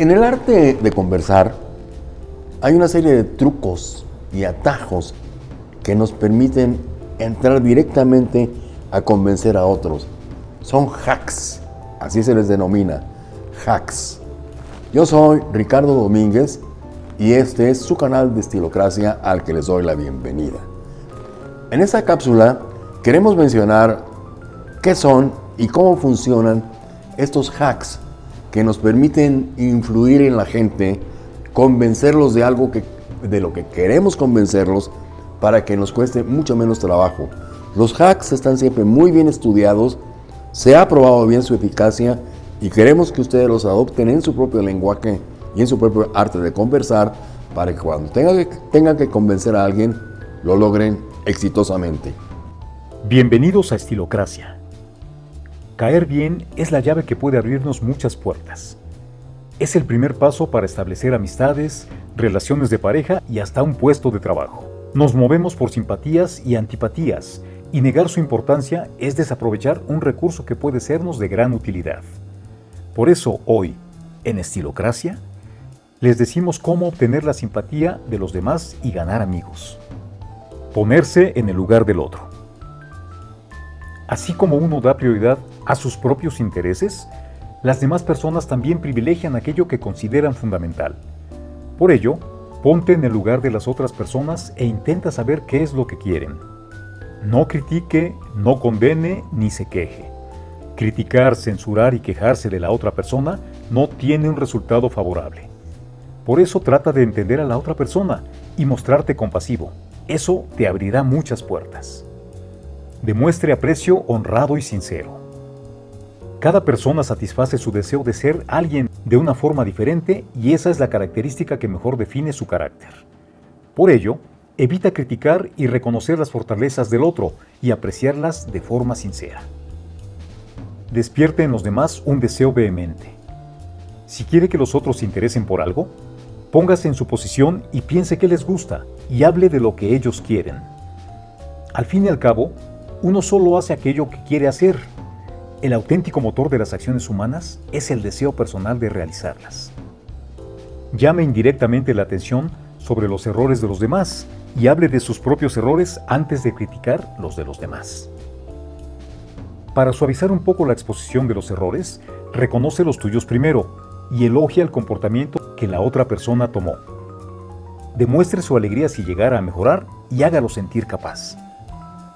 En el arte de conversar hay una serie de trucos y atajos que nos permiten entrar directamente a convencer a otros. Son hacks, así se les denomina, hacks. Yo soy Ricardo Domínguez y este es su canal de Estilocracia al que les doy la bienvenida. En esta cápsula queremos mencionar qué son y cómo funcionan estos hacks que nos permiten influir en la gente, convencerlos de algo que, de lo que queremos convencerlos para que nos cueste mucho menos trabajo. Los hacks están siempre muy bien estudiados, se ha probado bien su eficacia y queremos que ustedes los adopten en su propio lenguaje y en su propio arte de conversar para que cuando tengan que, tengan que convencer a alguien, lo logren exitosamente. Bienvenidos a Estilocracia. Caer bien es la llave que puede abrirnos muchas puertas. Es el primer paso para establecer amistades, relaciones de pareja y hasta un puesto de trabajo. Nos movemos por simpatías y antipatías, y negar su importancia es desaprovechar un recurso que puede sernos de gran utilidad. Por eso hoy, en Estilocracia, les decimos cómo obtener la simpatía de los demás y ganar amigos. Ponerse en el lugar del otro. Así como uno da prioridad a sus propios intereses, las demás personas también privilegian aquello que consideran fundamental. Por ello, ponte en el lugar de las otras personas e intenta saber qué es lo que quieren. No critique, no condene ni se queje. Criticar, censurar y quejarse de la otra persona no tiene un resultado favorable. Por eso trata de entender a la otra persona y mostrarte compasivo. Eso te abrirá muchas puertas. Demuestre aprecio honrado y sincero. Cada persona satisface su deseo de ser alguien de una forma diferente y esa es la característica que mejor define su carácter. Por ello, evita criticar y reconocer las fortalezas del otro y apreciarlas de forma sincera. Despierte en los demás un deseo vehemente. Si quiere que los otros se interesen por algo, póngase en su posición y piense qué les gusta y hable de lo que ellos quieren. Al fin y al cabo, uno solo hace aquello que quiere hacer. El auténtico motor de las acciones humanas es el deseo personal de realizarlas. Llame indirectamente la atención sobre los errores de los demás y hable de sus propios errores antes de criticar los de los demás. Para suavizar un poco la exposición de los errores, reconoce los tuyos primero y elogia el comportamiento que la otra persona tomó. Demuestre su alegría si llegara a mejorar y hágalo sentir capaz.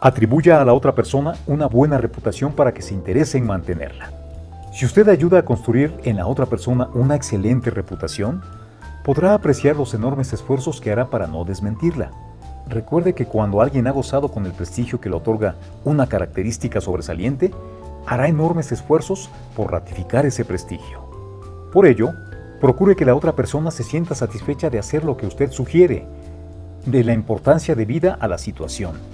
Atribuya a la otra persona una buena reputación para que se interese en mantenerla. Si usted ayuda a construir en la otra persona una excelente reputación, podrá apreciar los enormes esfuerzos que hará para no desmentirla. Recuerde que cuando alguien ha gozado con el prestigio que le otorga una característica sobresaliente, hará enormes esfuerzos por ratificar ese prestigio. Por ello, procure que la otra persona se sienta satisfecha de hacer lo que usted sugiere, de la importancia debida a la situación.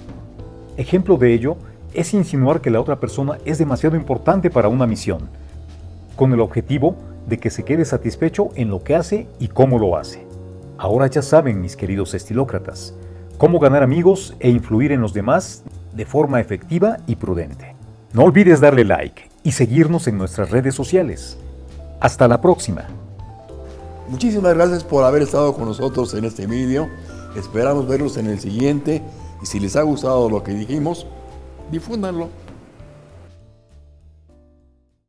Ejemplo de ello es insinuar que la otra persona es demasiado importante para una misión, con el objetivo de que se quede satisfecho en lo que hace y cómo lo hace. Ahora ya saben, mis queridos estilócratas, cómo ganar amigos e influir en los demás de forma efectiva y prudente. No olvides darle like y seguirnos en nuestras redes sociales. Hasta la próxima. Muchísimas gracias por haber estado con nosotros en este vídeo. Esperamos verlos en el siguiente y si les ha gustado lo que dijimos, difúndanlo.